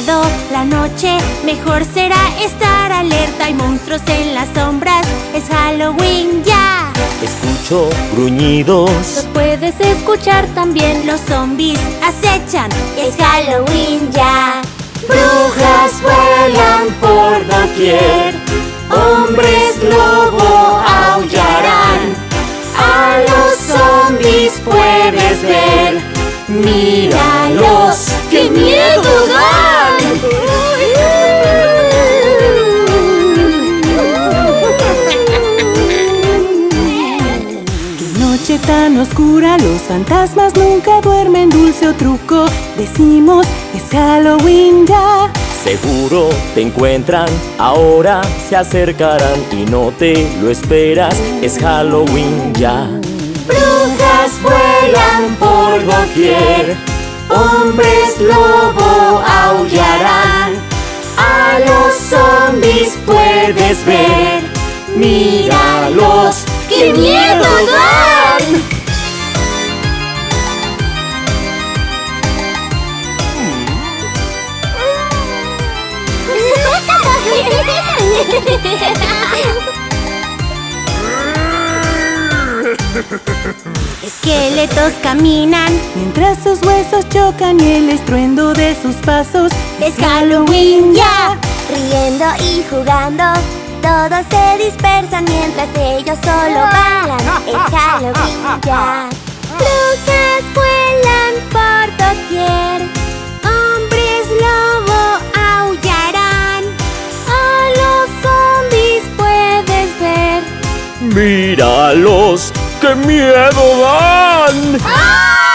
miedo la noche, mejor será estar alerta. Hay monstruos en las sombras, es Halloween ya. Escucho gruñidos. Los puedes escuchar también. Los zombies acechan, es Halloween ya. Brujas vuelan por doquier, hombres lobo aullarán. A los zombies puedes ver, míralos, noche tan oscura, los fantasmas nunca duermen. Dulce o truco, decimos, es Halloween ya. Seguro te encuentran, ahora se acercarán y no te lo esperas, es Halloween ya. Brujas vuelan por doquier, hombres lobo aullarán. A los zombies puedes ver, míralos, qué miedo dan. Esqueletos caminan, Mientras sus huesos chocan y el estruendo de sus pasos. es Halloween ya. Riendo y jugando, todos se dispersan mientras ellos solo bailan. Es Halloween ya. Brujas vuelan por doquier, hombres lobo aullarán. A los zombies puedes ver. Míralos, qué miedo dan. ¡Ah!